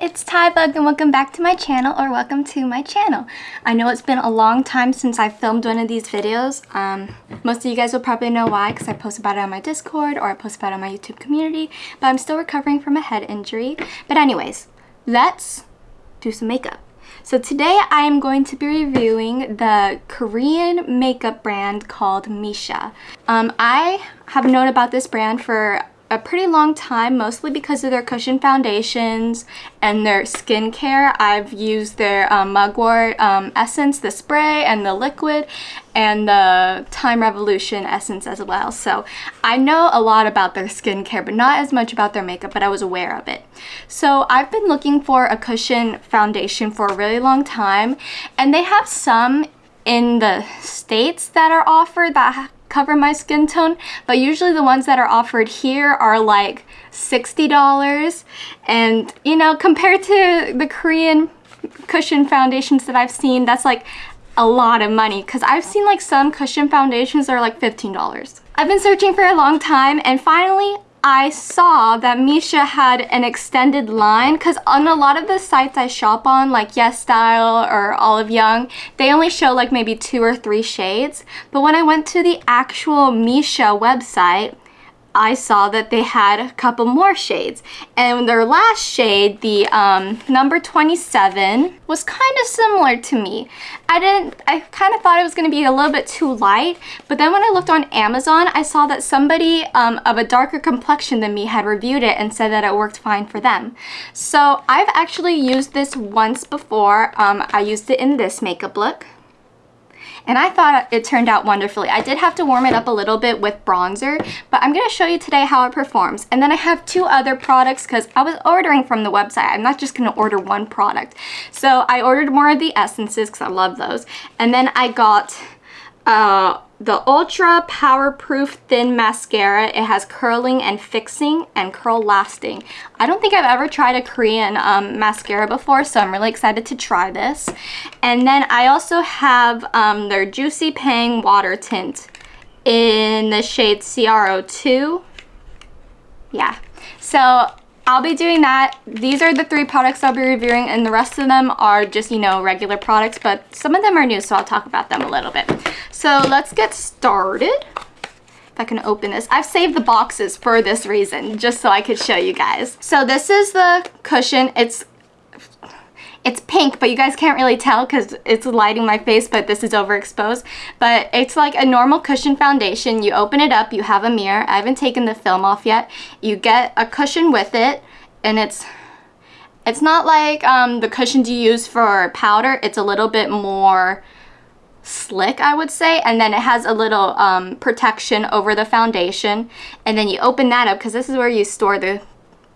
it's Tybug and welcome back to my channel or welcome to my channel. I know it's been a long time since I filmed one of these videos. Um, most of you guys will probably know why because I post about it on my Discord or I post about it on my YouTube community, but I'm still recovering from a head injury. But anyways, let's do some makeup. So today I am going to be reviewing the Korean makeup brand called Missha. Um, I have known about this brand for a pretty long time, mostly because of their cushion foundations and their skincare. I've used their um, mugwort um, essence, the spray and the liquid, and the Time Revolution essence as well. So I know a lot about their skincare, but not as much about their makeup, but I was aware of it. So I've been looking for a cushion foundation for a really long time, and they have some in the states that are offered that cover my skin tone, but usually the ones that are offered here are like $60. And, you know, compared to the Korean cushion foundations that I've seen, that's like a lot of money because I've seen like some cushion foundations are like $15. I've been searching for a long time and finally I saw that Missha had an extended line because on a lot of the sites I shop on like YesStyle or Olive Young they only show like maybe two or three shades. But when I went to the actual Missha website I saw that they had a couple more shades. And their last shade, the um, number 27, was kind of similar to me. I didn't, I kind of thought it was going to be a little bit too light, but then when I looked on Amazon, I saw that somebody um, of a darker complexion than me had reviewed it and said that it worked fine for them. So I've actually used this once before. Um, I used it in this makeup look and I thought it turned out wonderfully. I did have to warm it up a little bit with bronzer, but I'm to show you today how it performs. And then I have two other products because I was ordering from the website. I'm not just to order one product. So I ordered more of the essences because I love those. And then I got uh, the Ultra Powerproof Thin Mascara. It has curling and fixing and curl lasting. I don't think I've ever tried a Korean um, mascara before, so I'm really excited to try this. And then I also have um, their Juicy Pang Water Tint in the shade CR02. Yeah, so I'll be doing that. These are the three products I'll be reviewing and the rest of them are just, you know, regular products, but some of them are new, so I'll talk about them a little bit. So let's get started. If I can open this. I've saved the boxes for this reason, just so I could show you guys. So this is the cushion. It's it's pink, but you guys can't really tell because it's lighting my face, but this is overexposed. But it's like a normal cushion foundation. You open it up, you have a mirror. I haven't taken the film off yet. You get a cushion with it, and it's it's not like um, the cushions you use for powder. It's a little bit more slick, I would say. And then it has a little um, protection over the foundation. And then you open that up because this is where you store the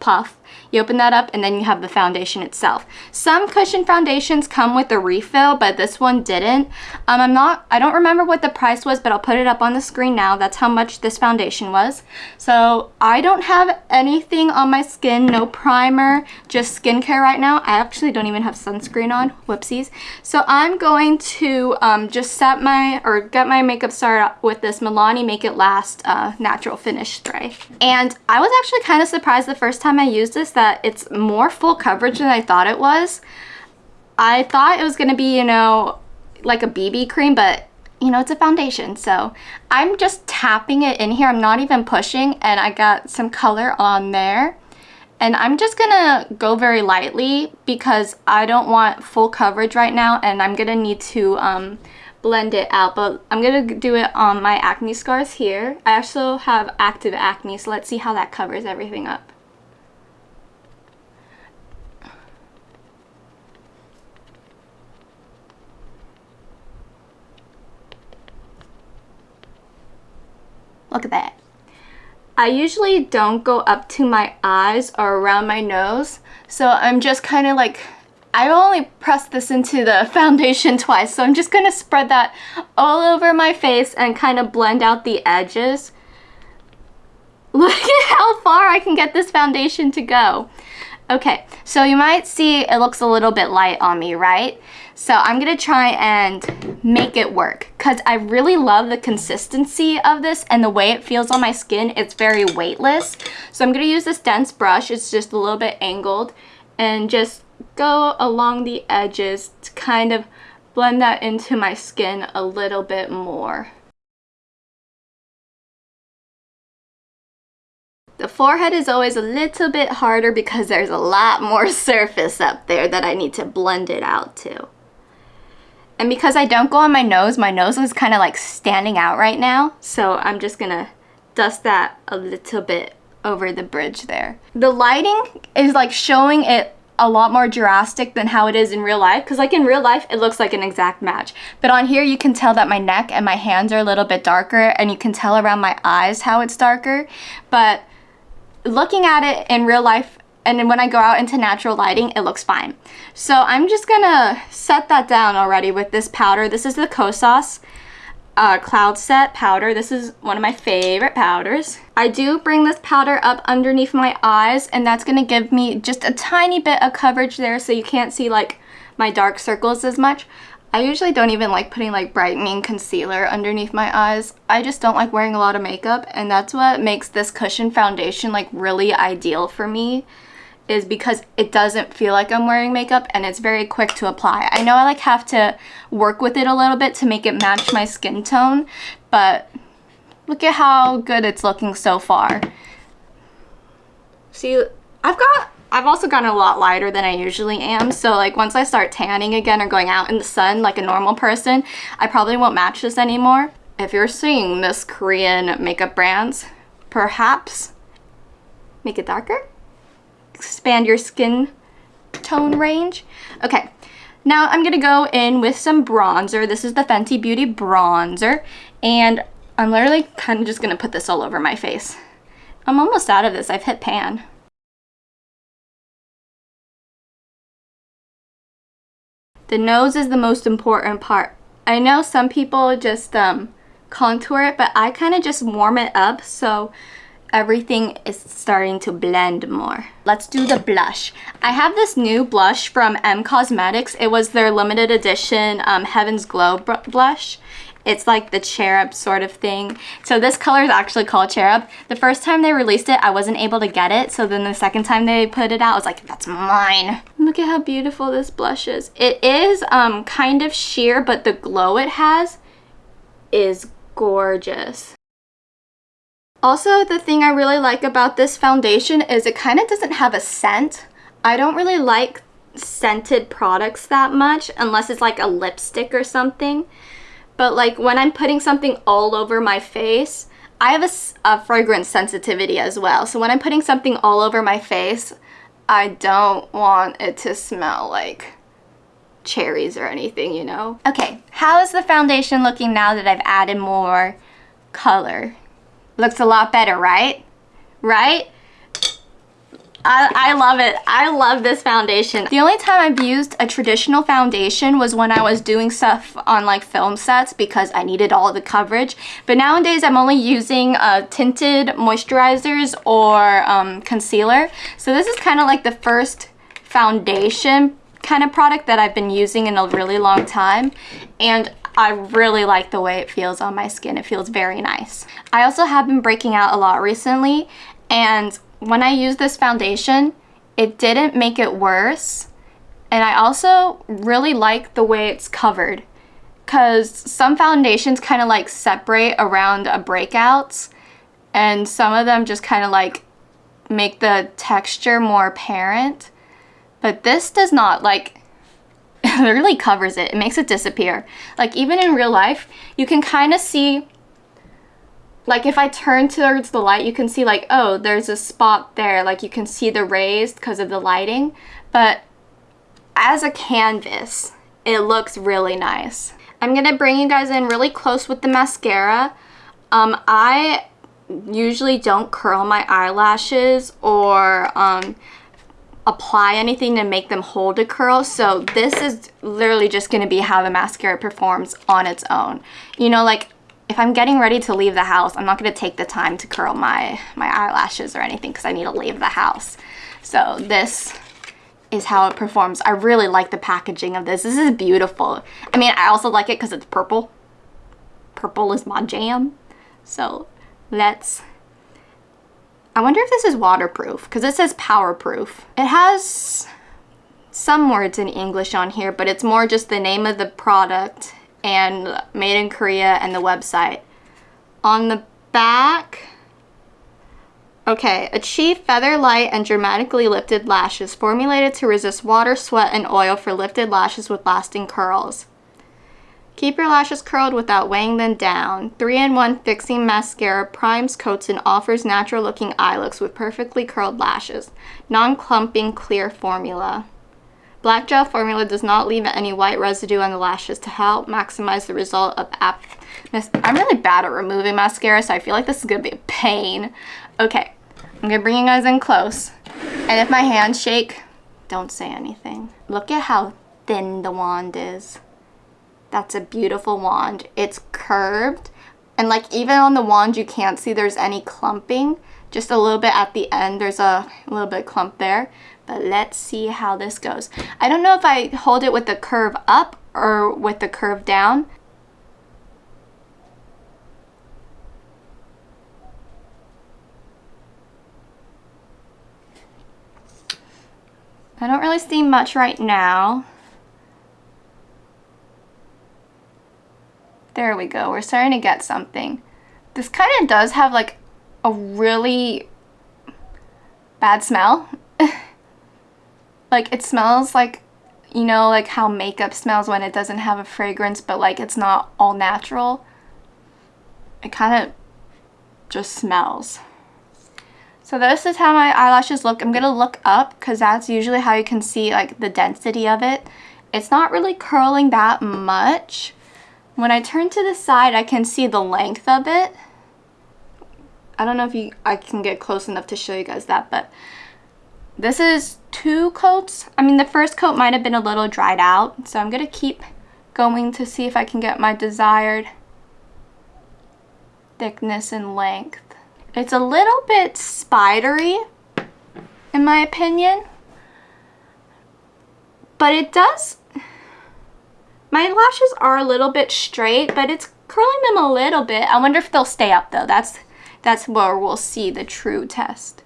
puff. You open that up and then you have the foundation itself. Some cushion foundations come with a refill, but this one didn't. Um, I'm not, I don't remember what the price was, but I'll put it up on the screen now. That's how much this foundation was. So I don't have anything on my skin, no primer, just skincare right now. I actually don't even have sunscreen on, whoopsies. So I'm going to um, just set my, or get my makeup started with this Milani Make It Last uh, Natural Finish Spray. And I was actually kind of surprised the first time I used this that that it's more full coverage than I thought it was. I thought it was going to be, you know, like a BB cream, but you know, it's a foundation. So I'm just tapping it in here. I'm not even pushing and I got some color on there. And I'm just gonna go very lightly because I don't want full coverage right now and I'm gonna need to um, blend it out. But I'm gonna do it on my acne scars here. I also have active acne, so let's see how that covers everything up. Look at that. I usually don't go up to my eyes or around my nose. So I'm just kind of like, I only press this into the foundation twice. So I'm just going to spread that all over my face and kind of blend out the edges. Look at how far I can get this foundation to go. Okay, so you might see it looks a little bit light on me, right? So I'm going to try and make it work because I really love the consistency of this and the way it feels on my skin. It's very weightless. So I'm going to use this dense brush. It's just a little bit angled. and just go along the edges to kind of blend that into my skin a little bit more. The forehead is always a little bit harder because there's a lot more surface up there that I need to blend it out to. And because I don't go on my nose, my nose is kind of like standing out right now. So I'm just gonna dust that a little bit over the bridge there. The lighting is like showing it a lot more drastic than how it is in real life because like in real life it looks like an exact match but on here you can tell that my neck and my hands are a little bit darker and you can tell around my eyes how it's darker but looking at it in real life and then when I go out into natural lighting, it looks fine. So I'm just gonna set that down already with this powder. This is the Kosas uh, Cloud Set powder. This is one of my favorite powders. I do bring this powder up underneath my eyes and that's gonna give me just a tiny bit of coverage there so you can't see like my dark circles as much. I usually don't even like putting like brightening concealer underneath my eyes. I just don't like wearing a lot of makeup and that's what makes this cushion foundation like really ideal for me is because it doesn't feel like I'm wearing makeup and it's very quick to apply. I know I like have to work with it a little bit to make it match my skin tone, but look at how good it's looking so far. See, I've got I've also gotten a lot lighter than I usually am. So like once I start tanning again or going out in the sun like a normal person, I probably won't match this anymore. If you're seeing this Korean makeup brands, perhaps make it darker, expand your skin tone range. Okay, now I'm gonna go in with some bronzer. This is the Fenty Beauty bronzer and I'm literally kind of just gonna put this all over my face. I'm almost out of this, I've hit pan. The nose is the most important part. I know some people just um, contour it, but I kind of just warm it up so everything is starting to blend more. Let's do the blush. I have this new blush from M Cosmetics. It was their limited edition um, Heaven's Glow blush. It's like the cherub sort of thing. So this color is actually called cherub. The first time they released it, I wasn't able to get it. So then the second time they put it out, I was like, that's mine. Look at how beautiful this blush is. It is um, kind of sheer, but the glow it has is gorgeous. Also, the thing I really like about this foundation is it kind of doesn't have a scent. I don't really like scented products that much unless it's like a lipstick or something. But like when I'm putting something all over my face, I have a, a, fragrance sensitivity as well. So when I'm putting something all over my face, I don't want it to smell like cherries or anything, you know? Okay, how is the foundation looking now that I've added more color? Looks a lot better, right? Right? I, I love it. I love this foundation. The only time I've used a traditional foundation was when I was doing stuff on like film sets because I needed all the coverage. But nowadays I'm only using uh, tinted moisturizers or um, concealer. So this is kind of like the first foundation kind of product that I've been using in a really long time. And I really like the way it feels on my skin. It feels very nice. I also have been breaking out a lot recently and when I use this foundation, it didn't make it worse. And I also really like the way it's covered because some foundations kind of like separate around a breakouts and some of them just kind of like make the texture more apparent. But this does not like it really covers it. It makes it disappear. Like even in real life, you can kind of see like if I turn towards the light, you can see like, oh, there's a spot there. Like you can see the rays because of the lighting. But as a canvas, it looks really nice. I'm going to bring you guys in really close with the mascara. Um, I usually don't curl my eyelashes or um, apply anything to make them hold a curl. So this is literally just going to be how the mascara performs on its own. You know, like if I'm getting ready to leave the house, I'm not going to take the time to curl my, my eyelashes or anything because I need to leave the house. So this is how it performs. I really like the packaging of this. This is beautiful. I mean, I also like it because it's purple. Purple is my jam. So let's... I wonder if this is waterproof because it says powerproof. It has some words in English on here, but it's more just the name of the product and made in Korea and the website. On the back, okay, achieve feather light and dramatically lifted lashes formulated to resist water, sweat, and oil for lifted lashes with lasting curls. Keep your lashes curled without weighing them down. 3-in-1 Fixing Mascara primes, coats, and offers natural looking eye looks with perfectly curled lashes. Non-clumping clear formula. Black gel formula does not leave any white residue on the lashes to help maximize the result of app. I'm really bad at removing mascara, so I feel like this is going to be a pain. Okay, I'm going to bring you guys in close. And if my hands shake, don't say anything. Look at how thin the wand is. That's a beautiful wand. It's curved and like even on the wand you can't see there's any clumping. Just a little bit at the end there's a, little bit clump there. But let's see how this goes. I don't know if I hold it with the curve up or with the curve down. I don't really see much right now. There we go. We're starting to get something. This kind of does have like a really bad smell. like it smells like, you know, like how makeup smells when it doesn't have a fragrance, but like it's not all natural. It kind of just smells. So this is how my eyelashes look. I'm going to look up because that's usually how you can see like the density of it. It's not really curling that much. When I turn to the side, I can see the length of it. I don't know if you I can get close enough to show you guys that, but this is two coats. I mean, the first coat might have been a little dried out, so I'm going to keep going to see if I can get my desired thickness and length. It's a little bit spidery, in my opinion, but it does my lashes are a little bit straight, but it's curling them a little bit. I wonder if they'll stay up though. That's, that's where we'll see the true test.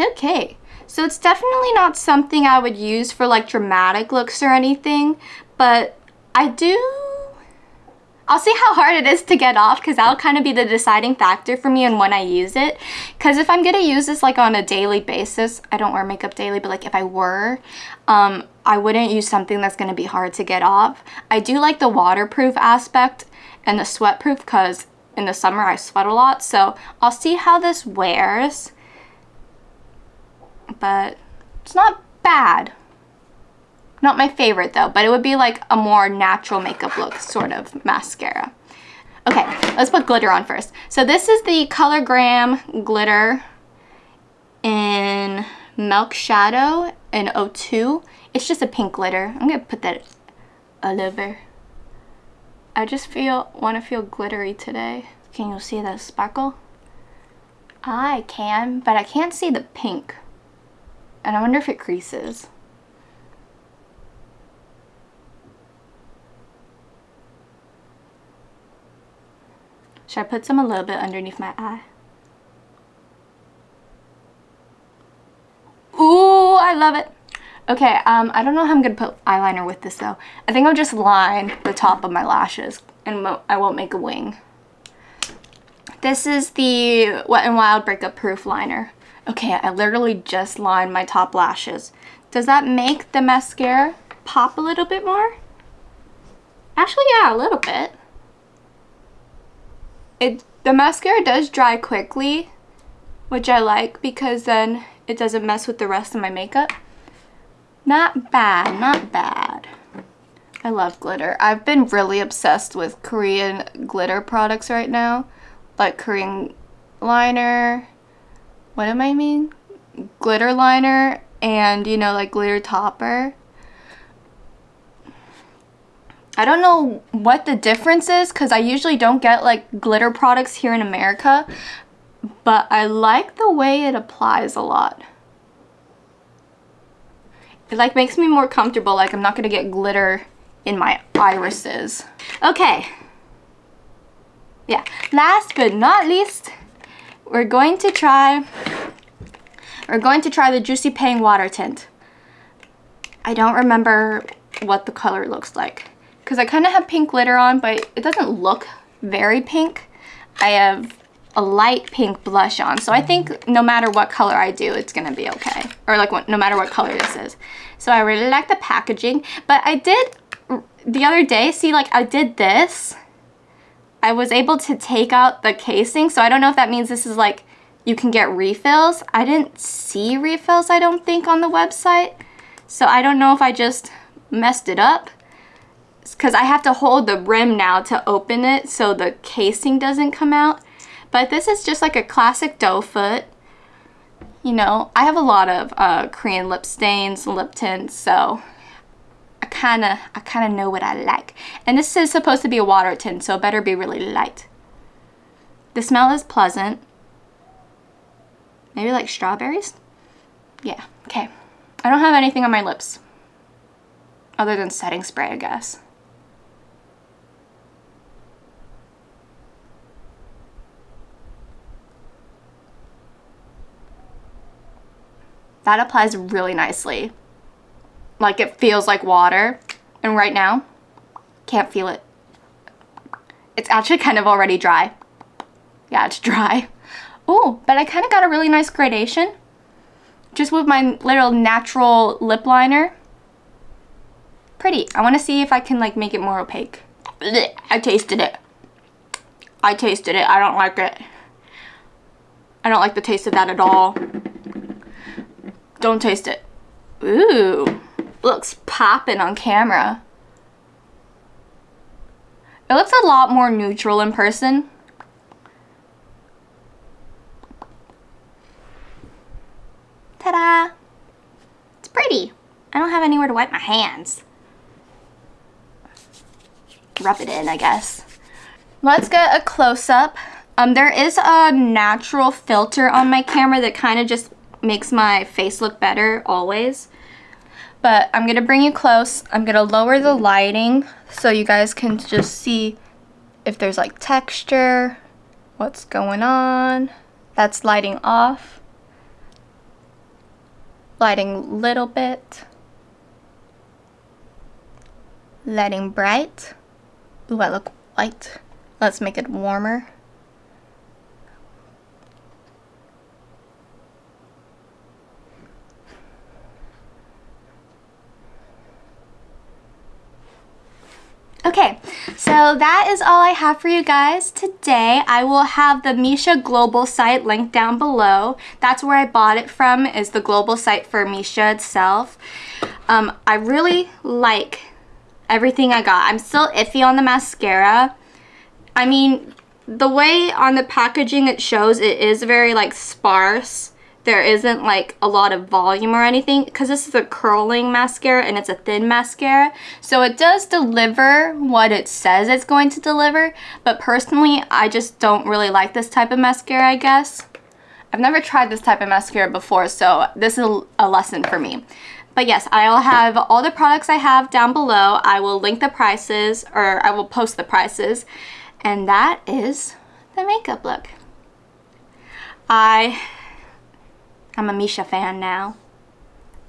Okay, so it's definitely not something I would use for like dramatic looks or anything, but I do I'll see how hard it is to get off because that'll kind of be the deciding factor for me and when I use it. Because if I'm going to use this like on a daily basis, I don't wear makeup daily, but like if I were, um, I wouldn't use something that's going to be hard to get off. I do like the waterproof aspect and the sweatproof because in the summer I sweat a lot. So I'll see how this wears. But it's not bad. Not my favorite though, but it would be like a more natural makeup look sort of mascara. Okay, let's put glitter on first. So this is the ColourGram glitter in Milk Shadow in 02. It's just a pink glitter. I'm gonna put that all over. I just feel want to feel glittery today. Can you see that sparkle? I can, but I can't see the pink. And I wonder if it creases. I put some a little bit underneath my eye? Ooh, I love it. Okay, um, I don't know how I'm going to put eyeliner with this though. I think I'll just line the top of my lashes and I won't make a wing. This is the Wet n Wild Breakup Proof Liner. Okay, I literally just lined my top lashes. Does that make the mascara pop a little bit more? Actually, yeah, a little bit it the mascara does dry quickly, which I like because then it doesn't mess with the rest of my makeup. Not bad, not bad. I love glitter. I've been really obsessed with Korean glitter products right now. Like Korean liner, what am I mean? Glitter liner and, you know, like glitter topper. I don't know what the difference is because I usually don't get like glitter products here in America, but I like the way it applies a lot. It like makes me more comfortable, like I'm not gonna get glitter in my irises. Okay. Yeah, last but not least, we're going to try, we're going to try the Juicy Pang Water Tint. I don't remember what the color looks like. Because I kind of have pink glitter on, but it doesn't look very pink. I have a light pink blush on. So I think no matter what color I do, it's going to be okay. Or like no matter what color this is. So I really like the packaging. But I did the other day, see like I did this. I was able to take out the casing. So I don't know if that means this is like you can get refills. I didn't see refills, I don't think, on the website. So I don't know if I just messed it up because I have to hold the rim now to open it so the casing doesn't come out. But this is just like a classic doe foot. You know, I have a lot of uh, Korean lip stains, and lip tints, so I kind of I kind of know what I like. And this is supposed to be a water tint, so it better be really light. The smell is pleasant. Maybe like strawberries? Yeah, okay. I don't have anything on my lips. Other than setting spray, I guess. That applies really nicely. Like it feels like water. And right now, can't feel it. It's actually kind of already dry. Yeah, it's dry. Oh, but I kind of got a really nice gradation. Just with my little natural lip liner. Pretty. I want to see if I can like make it more opaque. I tasted it. I tasted it. I don't like it. I don't like the taste of that at all. Don't taste it. Ooh, looks popping on camera. It looks a lot more neutral in person. Ta-da! It's pretty. I don't have anywhere to wipe my hands. Rub it in, I guess. Let's get a close-up. Um, there is a natural filter on my camera that kind of just makes my face look better always. But I'm going to bring you close. I'm going to lower the lighting so you guys can just see if there's like texture, what's going on. That's lighting off. Lighting little bit. Lighting bright. Ooh, I look white. Let's make it warmer. Okay, so that is all I have for you guys today. I will have the Missha global site linked down below. That's where I bought it from, is the global site for Missha itself. Um, I really like everything I got. I'm still iffy on the mascara. I mean, the way on the packaging it shows, it is very like sparse there isn't like a lot of volume or anything because this is a curling mascara and it's a thin mascara. So it does deliver what it says it's going to deliver, but personally, I just don't really like this type of mascara, I guess. I've never tried this type of mascara before, so this is a lesson for me. But yes, I'll have all the products I have down below. I will link the prices, or I will post the prices. And that is the makeup look. I I'm a Missha fan now.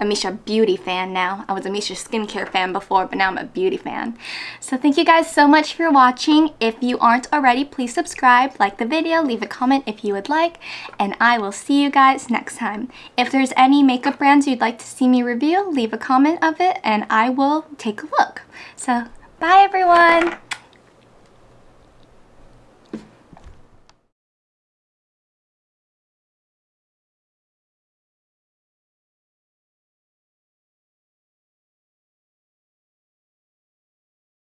A Missha beauty fan now. I was a Missha skincare fan before, but now I'm a beauty fan. So thank you guys so much for watching. If you aren't already, please subscribe, like the video, leave a comment if you would like, and I will see you guys next time. If there's any makeup brands you'd like to see me review, leave a comment of it, and I will take a look. So bye everyone!